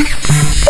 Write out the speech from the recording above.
Yeah.